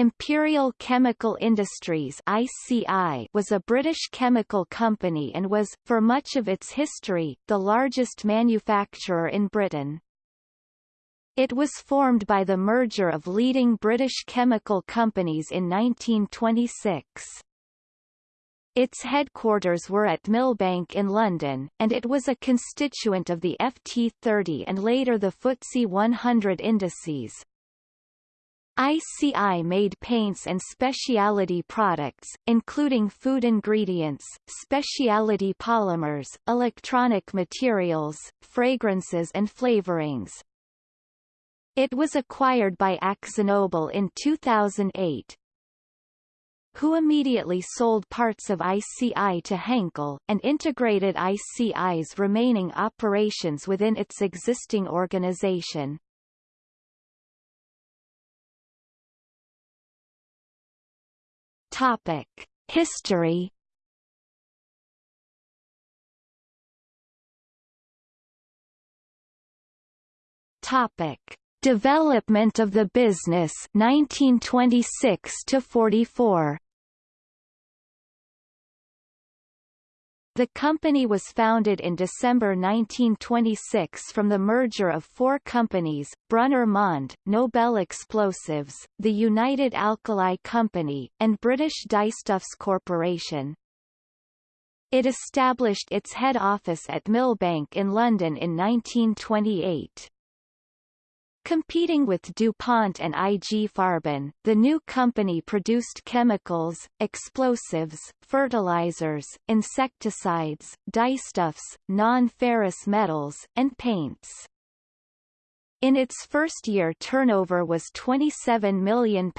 Imperial Chemical Industries ICI was a British chemical company and was, for much of its history, the largest manufacturer in Britain. It was formed by the merger of leading British chemical companies in 1926. Its headquarters were at Millbank in London, and it was a constituent of the FT30 and later the FTSE 100 indices. ICI made paints and specialty products, including food ingredients, specialty polymers, electronic materials, fragrances and flavorings. It was acquired by AkzoNobel in 2008, who immediately sold parts of ICI to Henkel, and integrated ICI's remaining operations within its existing organization. Topic: History. Topic: Development of the business 1926 to 44. The company was founded in December 1926 from the merger of four companies, Brunner Mond, Nobel Explosives, the United Alkali Company, and British Dyestuffs Corporation. It established its head office at Millbank in London in 1928. Competing with DuPont and IG Farben, the new company produced chemicals, explosives, fertilizers, insecticides, dyestuffs, non-ferrous metals, and paints. In its first year turnover was £27 million.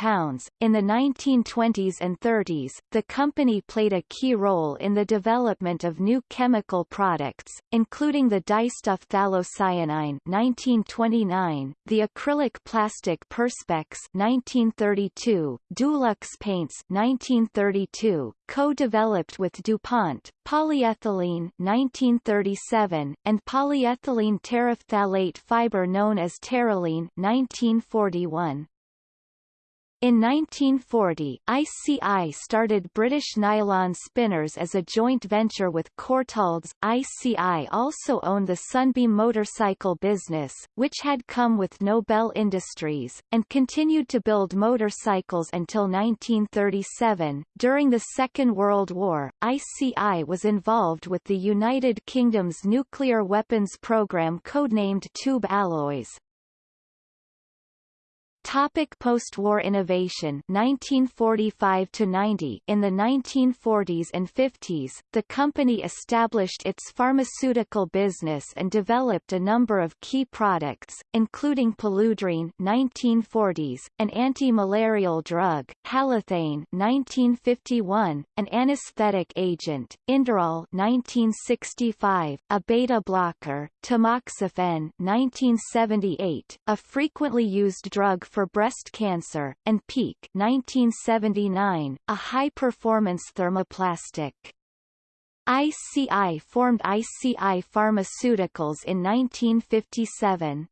In the 1920s and 30s, the company played a key role in the development of new chemical products, including the dyestuff phthalocyanine 1929, the acrylic plastic Perspex 1932, Dulux paints 1932, co-developed with DuPont, polyethylene 1937, and polyethylene terephthalate fiber known as Terylene 1941. In 1940, ICI started British Nylon Spinners as a joint venture with Courtaulds. ICI also owned the Sunbeam motorcycle business, which had come with Nobel Industries, and continued to build motorcycles until 1937. During the Second World War, ICI was involved with the United Kingdom's nuclear weapons program codenamed Tube Alloys, Topic post-war innovation 1945 to 90 In the 1940s and 50s, the company established its pharmaceutical business and developed a number of key products, including Paludrine 1940s, an anti-malarial drug, Halothane 1951, an anesthetic agent, Inderal 1965, a beta blocker, Tamoxifen 1978, a frequently used drug for breast cancer, and Peak 1979, a high-performance thermoplastic. ICI formed ICI Pharmaceuticals in 1957.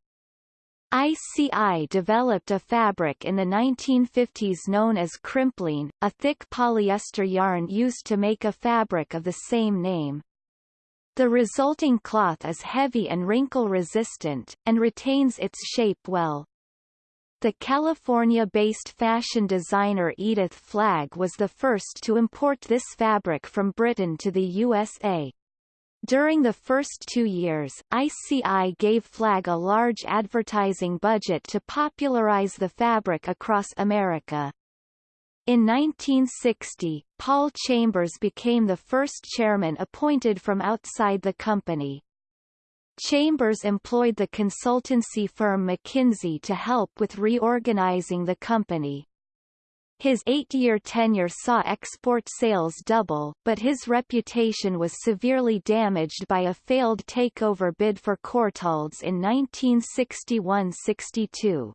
ICI developed a fabric in the 1950s known as Crimplene, a thick polyester yarn used to make a fabric of the same name. The resulting cloth is heavy and wrinkle-resistant, and retains its shape well. The California-based fashion designer Edith Flagg was the first to import this fabric from Britain to the USA. During the first two years, ICI gave Flagg a large advertising budget to popularize the fabric across America. In 1960, Paul Chambers became the first chairman appointed from outside the company. Chambers employed the consultancy firm McKinsey to help with reorganizing the company. His eight-year tenure saw export sales double, but his reputation was severely damaged by a failed takeover bid for Courtaulds in 1961–62.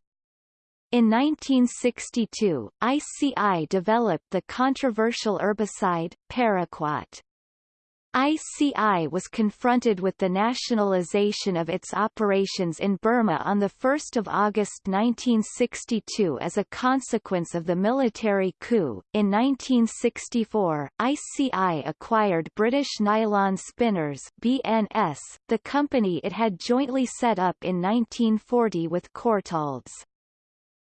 In 1962, ICI developed the controversial herbicide, Paraquat. ICI was confronted with the nationalization of its operations in Burma on 1 August 1962 as a consequence of the military coup. In 1964, ICI acquired British Nylon Spinners BNS, the company it had jointly set up in 1940 with Courtaulds.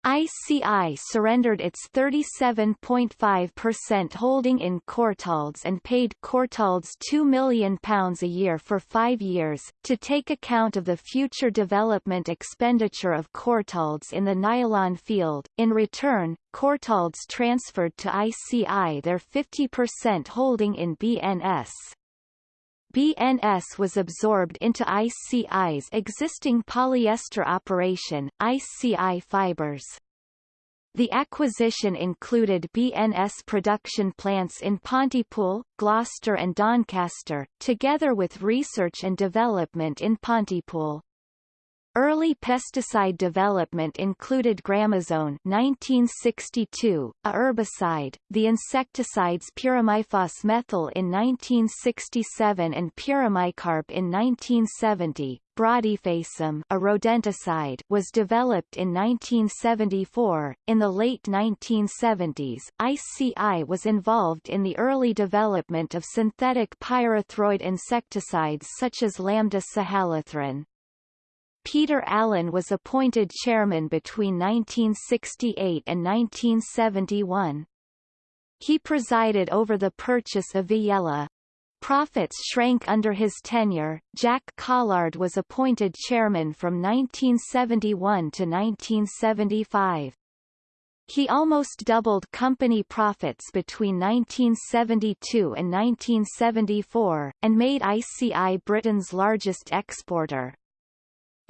ICI surrendered its 37.5% holding in Courtaulds and paid Courtaulds £2 million a year for five years, to take account of the future development expenditure of Courtaulds in the nylon field. In return, Courtaulds transferred to ICI their 50% holding in BNS. BNS was absorbed into ICI's existing polyester operation, ICI Fibers. The acquisition included BNS production plants in Pontypool, Gloucester and Doncaster, together with research and development in Pontypool. Early pesticide development included Gramoxone 1962, a herbicide, the insecticides pirimiphos methyl in 1967 and pirimicarb in 1970. Brodifacoum, a rodenticide, was developed in 1974. In the late 1970s, ICI was involved in the early development of synthetic pyrethroid insecticides such as Lambda cyhalothrin. Peter Allen was appointed chairman between 1968 and 1971. He presided over the purchase of Viyella. Profits shrank under his tenure. Jack Callard was appointed chairman from 1971 to 1975. He almost doubled company profits between 1972 and 1974, and made ICI Britain's largest exporter.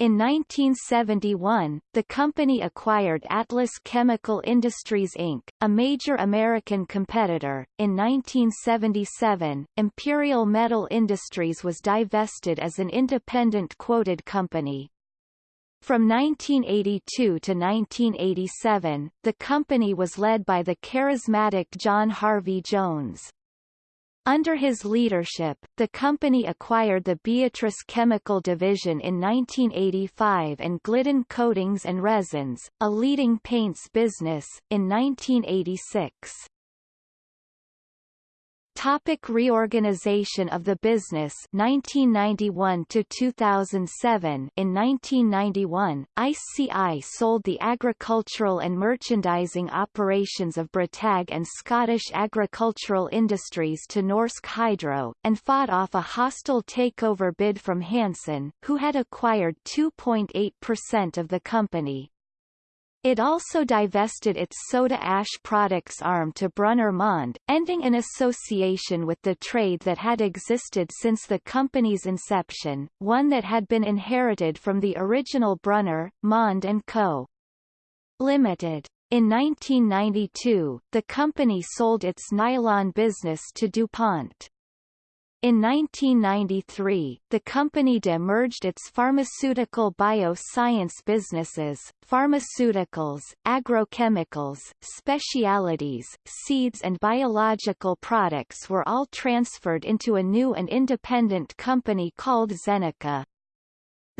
In 1971, the company acquired Atlas Chemical Industries Inc., a major American competitor. In 1977, Imperial Metal Industries was divested as an independent quoted company. From 1982 to 1987, the company was led by the charismatic John Harvey Jones. Under his leadership, the company acquired the Beatrice Chemical Division in 1985 and Glidden Coatings and Resins, a leading paints business, in 1986. Topic reorganization of the business 1991 to 2007 In 1991, ICI sold the agricultural and merchandising operations of BritAg and Scottish Agricultural Industries to Norsk Hydro, and fought off a hostile takeover bid from Hanson, who had acquired 2.8% of the company. It also divested its soda ash products arm to Brunner Mond, ending an association with the trade that had existed since the company's inception, one that had been inherited from the original Brunner, Mond & Co. Limited. In 1992, the company sold its nylon business to DuPont. In 1993, the company de-merged its pharmaceutical bioscience businesses, pharmaceuticals, agrochemicals, specialities, seeds and biological products were all transferred into a new and independent company called Zeneca.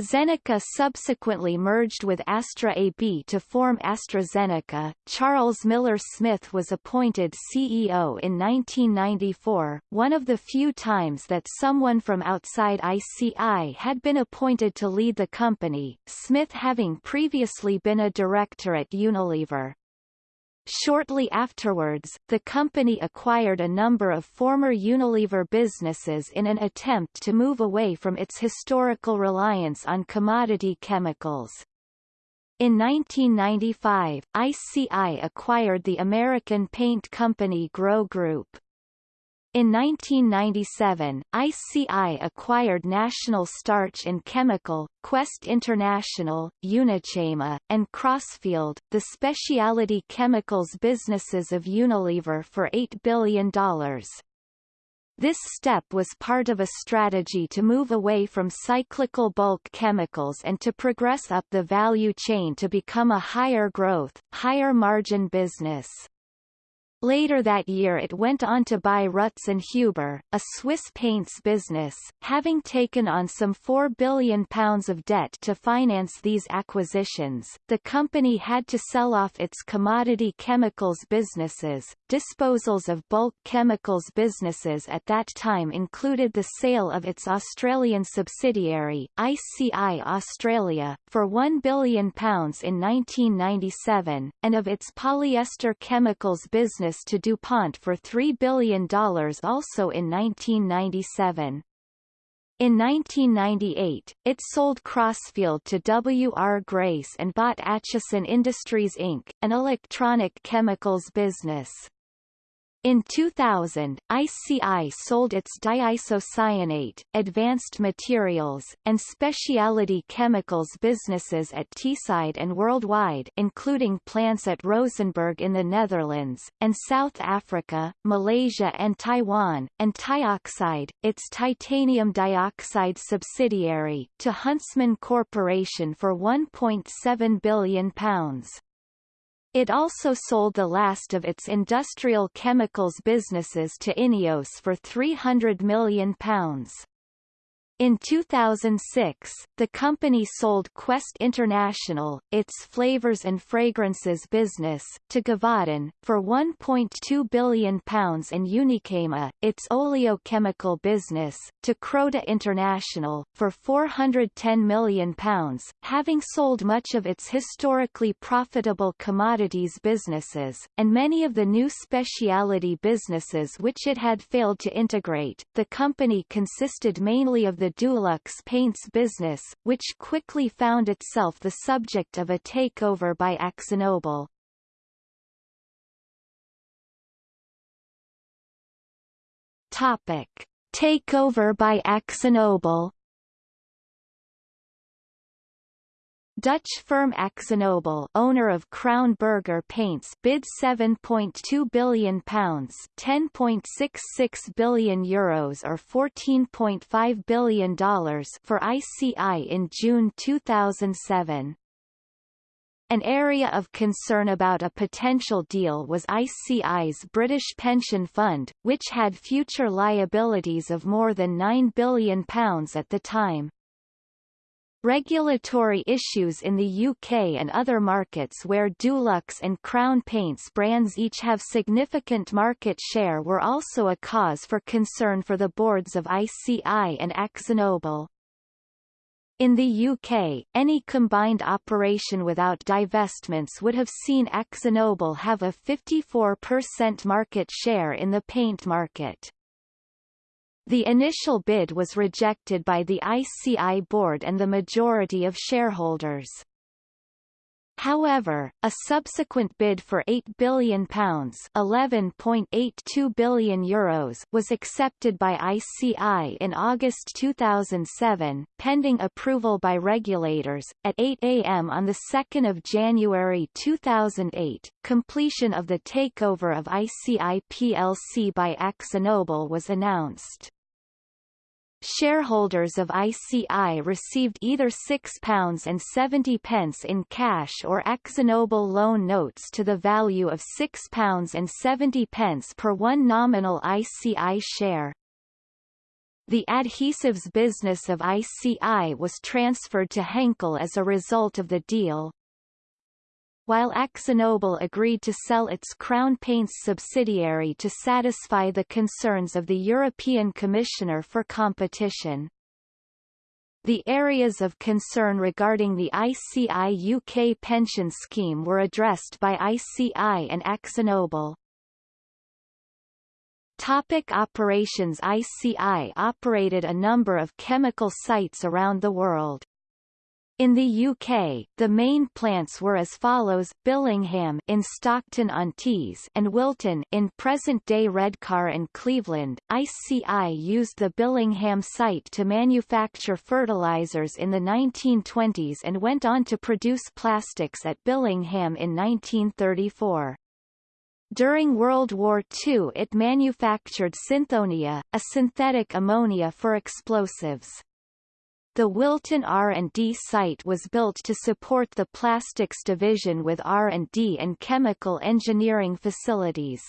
Zeneca subsequently merged with Astra AB to form AstraZeneca. Charles Miller Smith was appointed CEO in 1994, one of the few times that someone from outside ICI had been appointed to lead the company, Smith having previously been a director at Unilever. Shortly afterwards, the company acquired a number of former Unilever businesses in an attempt to move away from its historical reliance on commodity chemicals. In 1995, ICI acquired the American paint company Grow Group. In 1997, ICI acquired National Starch and Chemical, Quest International, Unichema, and Crossfield, the specialty chemicals businesses of Unilever for $8 billion. This step was part of a strategy to move away from cyclical bulk chemicals and to progress up the value chain to become a higher growth, higher margin business. Later that year it went on to buy Rutz and Huber, a Swiss paints business, having taken on some £4 billion of debt to finance these acquisitions. The company had to sell off its commodity chemicals businesses. Disposals of bulk chemicals businesses at that time included the sale of its Australian subsidiary, ICI Australia, for £1 billion in 1997, and of its polyester chemicals business to DuPont for $3 billion also in 1997. In 1998, it sold Crossfield to W. R. Grace and bought Acheson Industries Inc., an electronic chemicals business. In 2000, ICI sold its diisocyanate, advanced materials, and specialty chemicals businesses at Teesside and Worldwide including plants at Rozenburg in the Netherlands, and South Africa, Malaysia and Taiwan, and Tioxide, its titanium dioxide subsidiary, to Huntsman Corporation for £1.7 billion. It also sold the last of its industrial chemicals businesses to Ineos for £300 million. In 2006, the company sold Quest International, its flavors and fragrances business, to Givaudan, for £1.2 billion and Unichema, its oleochemical business, to Croda International, for £410 million, having sold much of its historically profitable commodities businesses, and many of the new specialty businesses which it had failed to integrate. The company consisted mainly of the Dulux paints business, which quickly found itself the subject of a takeover by AkzoNobel. Topic: Takeover by AkzoNobel Dutch firm AkzoNobel, owner of Crown Berger Paints, bid 7.2 billion pounds, 10.66 billion euros or 14.5 billion dollars for ICI in June 2007. An area of concern about a potential deal was ICI's British pension fund, which had future liabilities of more than £9 billion at the time. Regulatory issues in the UK and other markets where Dulux and Crown Paints brands each have significant market share were also a cause for concern for the boards of ICI and AkzoNobel. In the UK, any combined operation without divestments would have seen AkzoNobel have a 54% market share in the paint market. The initial bid was rejected by the ICI board and the majority of shareholders. However, a subsequent bid for £8 billion (11.82 billion euros) was accepted by ICI in August 2007, pending approval by regulators. At 8 a.m. on the 2nd of January 2008, completion of the takeover of ICI plc by AkzoNobel was announced. Shareholders of ICI received either £6.70 in cash or AkzoNobel loan notes to the value of £6.70 per one nominal ICI share. The adhesives business of ICI was transferred to Henkel as a result of the deal, while AkzoNobel agreed to sell its Crown Paints subsidiary to satisfy the concerns of the European Commissioner for Competition. The areas of concern regarding the ICI UK pension scheme were addressed by ICI and AkzoNobel. Topic operations ICI operated a number of chemical sites around the world. In the UK, the main plants were as follows: Billingham in Stockton-on-Tees and Wilton in present-day Redcar and Cleveland. ICI used the Billingham site to manufacture fertilizers in the 1920s and went on to produce plastics at Billingham in 1934. During World War II it manufactured Synthonia, a synthetic ammonia for explosives. The Wilton R&D site was built to support the plastics division with R&D and chemical engineering facilities.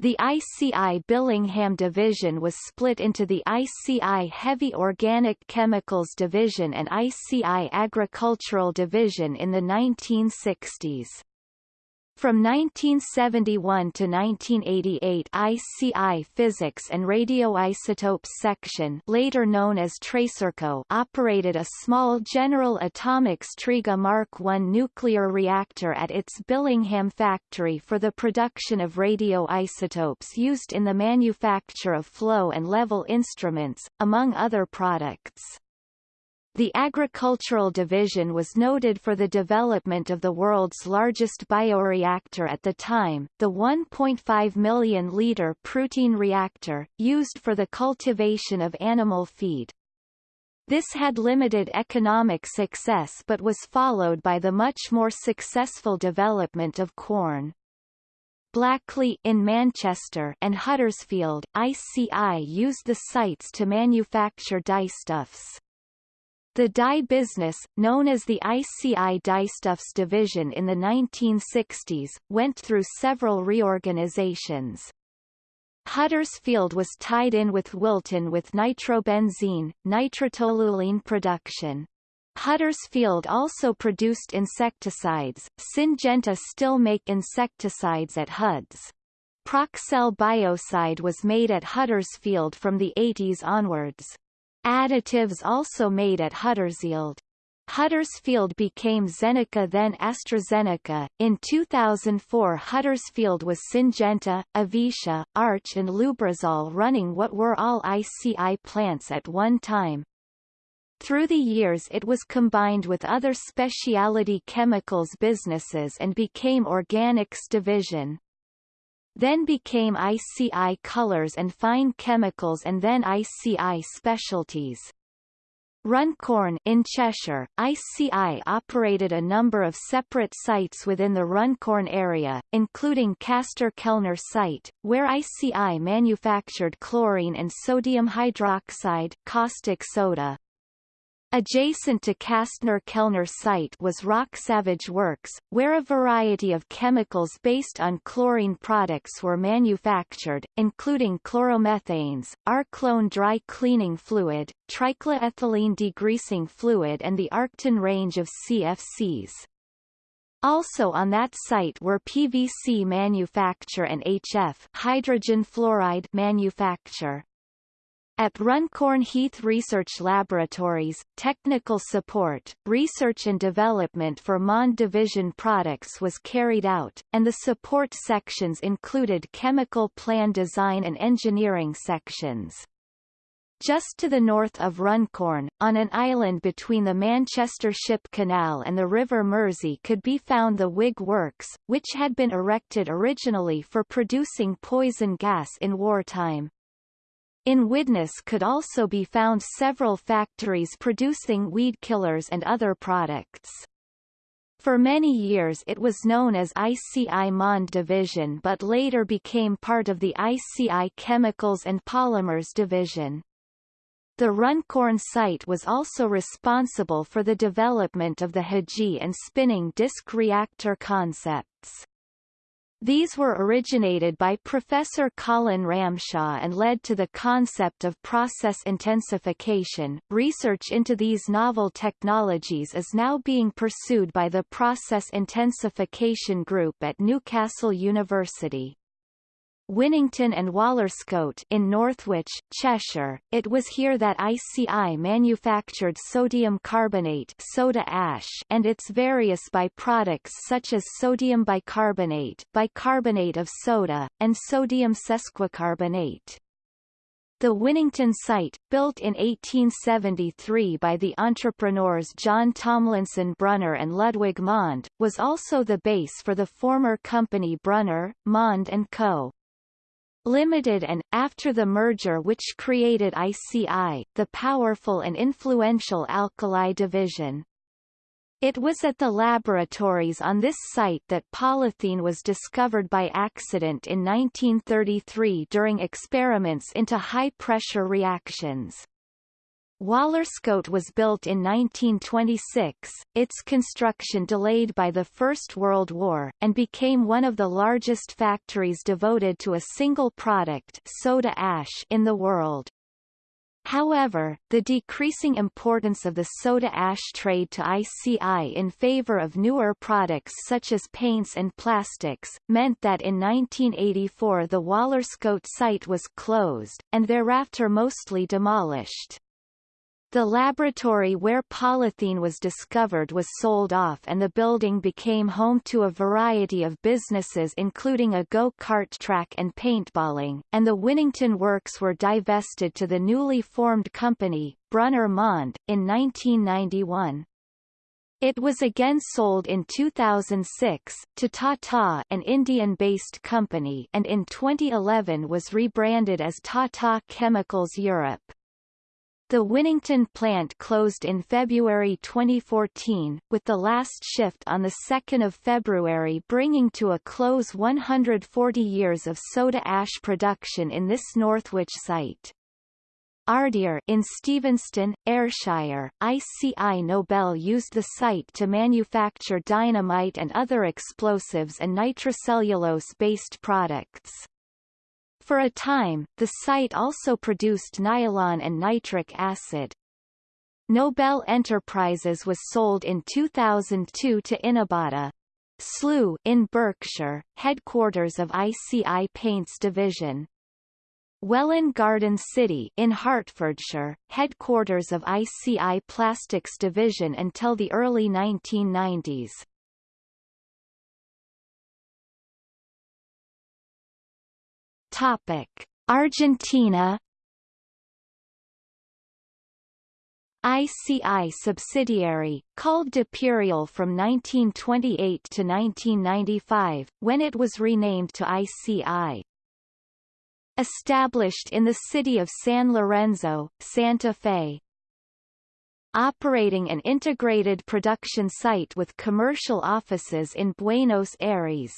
The ICI Billingham division was split into the ICI Heavy Organic Chemicals division and ICI Agricultural division in the 1960s. From 1971 to 1988 ICI Physics and Radioisotopes Section later known as Tracerco operated a small General Atomics Triga Mark I nuclear reactor at its Billingham factory for the production of radioisotopes used in the manufacture of flow and level instruments, among other products. The agricultural division was noted for the development of the world's largest bioreactor at the time, the 1.5 million-liter protein reactor, used for the cultivation of animal feed. This had limited economic success but was followed by the much more successful development of Quorn. Blackley in Manchester and Huddersfield, ICI used the sites to manufacture dyestuffs. The dye business, known as the ICI Dyestuffs division in the 1960s, went through several reorganizations. Huddersfield was tied in with Wilton with nitrobenzene, nitrotoluene production. Huddersfield also produced insecticides, Syngenta still make insecticides at Huds. Proxel biocide was made at Huddersfield from the 80s onwards. Additives also made at Huddersfield. Huddersfield became Zeneca then AstraZeneca. In 2004 Huddersfield was Syngenta, Avecia, Arch and Lubrizol running what were all ICI plants at one time. Through the years it was combined with other specialty chemicals businesses and became Organics Division then became ICI Colors and Fine Chemicals and then ICI Specialties. Runcorn in Cheshire, ICI operated a number of separate sites within the Runcorn area, including Castner Kellner site, where ICI manufactured chlorine and sodium hydroxide caustic soda. Adjacent to Castner-Kellner site was Rock Savage Works, where a variety of chemicals based on chlorine products were manufactured, including chloromethanes, Arklone dry cleaning fluid, trichloroethylene degreasing fluid and the Arcton range of CFCs. Also on that site were PVC manufacture and HF hydrogen fluoride manufacture. At Runcorn Heath Research Laboratories, technical support, research and development for MOND division products was carried out, and the support sections included chemical plan design and engineering sections. Just to the north of Runcorn, on an island between the Manchester Ship Canal and the River Mersey could be found the Wigg Works, which had been erected originally for producing poison gas in wartime. In Widnes could also be found several factories producing weed killers and other products. For many years it was known as ICI Mond Division but later became part of the ICI Chemicals and Polymers Division. The Runcorn site was also responsible for the development of the HiGee and spinning disk reactor concepts. These were originated by Professor Colin Ramshaw and led to the concept of process intensification. Research into these novel technologies is now being pursued by the Process Intensification Group at Newcastle University. Winnington and Wallerscote in Northwich, Cheshire. It was here that ICI manufactured sodium carbonate soda ash and its various byproducts such as sodium bicarbonate, bicarbonate of soda, and sodium sesquicarbonate. The Winnington site, built in 1873 by the entrepreneurs John Tomlinson Brunner and Ludwig Mond, was also the base for the former company Brunner, Mond & Co. Limited and, after the merger which created ICI, the powerful and influential Alkali division. It was at the laboratories on this site that polythene was discovered by accident in 1933 during experiments into high-pressure reactions. Wallerscote was built in 1926, its construction delayed by the First World War, and became one of the largest factories devoted to a single product soda ash in the world. However, the decreasing importance of the soda ash trade to ICI in favor of newer products such as paints and plastics, meant that in 1984 the Wallerscote site was closed, and thereafter mostly demolished. The laboratory where polythene was discovered was sold off and the building became home to a variety of businesses including a go-kart track and paintballing, and the Winnington Works were divested to the newly formed company, Brunner Mond, in 1991. It was again sold in 2006, to Tata an Indian-based company and in 2011 was rebranded as Tata Chemicals Europe. The Winnington plant closed in February 2014, with the last shift on 2 February bringing to a close 140 years of soda ash production in this Northwich site. Ardeer in Stevenston, Ayrshire, ICI Nobel used the site to manufacture dynamite and other explosives and nitrocellulose-based products. For a time, the site also produced nylon and nitric acid. Nobel Enterprises was sold in 2002 to Inabata. Slough in Berkshire, headquarters of ICI Paints division. Welwyn Garden City in Hertfordshire, headquarters of ICI Plastics division until the early 1990s. Topic: Argentina ICI subsidiary, called Duperial from 1928 to 1995, when it was renamed to ICI. Established in the city of San Lorenzo, Santa Fe. Operating an integrated production site with commercial offices in Buenos Aires,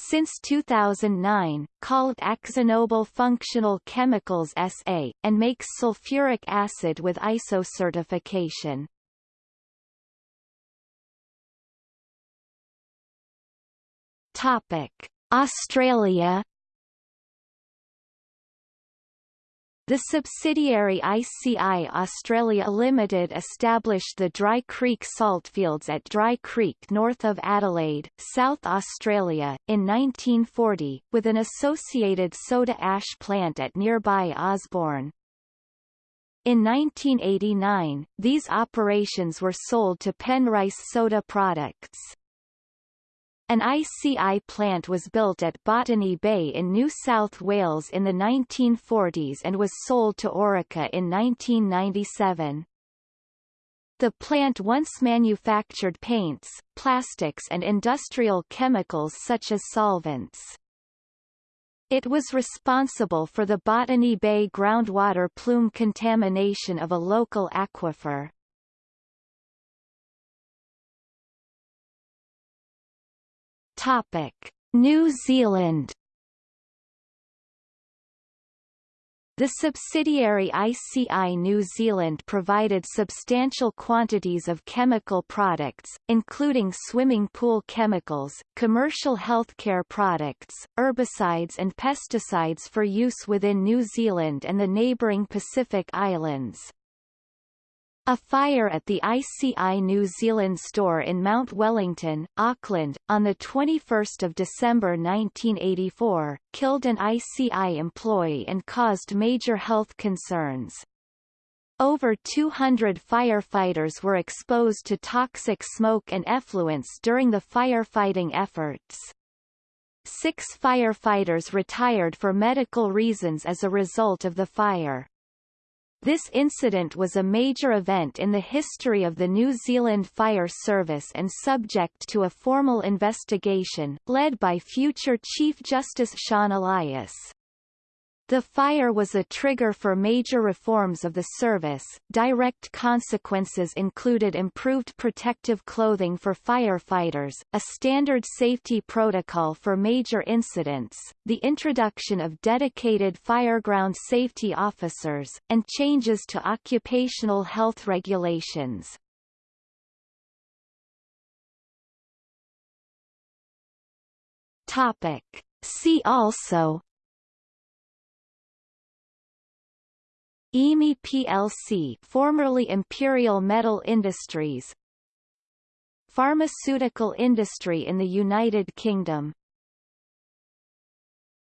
since 2009, called AkzoNobel Functional Chemicals SA, and makes sulfuric acid with ISO certification. Topic: Australia The subsidiary ICI Australia Limited established the Dry Creek saltfields at Dry Creek north of Adelaide, South Australia, in 1940, with an associated soda ash plant at nearby Osborne. In 1989, these operations were sold to Penrice Soda Products. An ICI plant was built at Botany Bay in New South Wales in the 1940s and was sold to Orica in 1997. The plant once manufactured paints, plastics and industrial chemicals such as solvents. It was responsible for the Botany Bay groundwater plume contamination of a local aquifer. Topic: New Zealand The subsidiary ICI New Zealand provided substantial quantities of chemical products, including swimming pool chemicals, commercial healthcare products, herbicides and pesticides for use within New Zealand and the neighbouring Pacific Islands. A fire at the ICI New Zealand store in Mount Wellington, Auckland, on 21 December 1984, killed an ICI employee and caused major health concerns. Over 200 firefighters were exposed to toxic smoke and effluents during the firefighting efforts. Six firefighters retired for medical reasons as a result of the fire. This incident was a major event in the history of the New Zealand Fire Service and subject to a formal investigation, led by future Chief Justice Sian Elias. The fire was a trigger for major reforms of the service. Direct consequences included improved protective clothing for firefighters, a standard safety protocol for major incidents, the introduction of dedicated fireground safety officers, and changes to occupational health regulations. Topic. See also IMI plc formerly Imperial Metal Industries. Pharmaceutical industry in the United Kingdom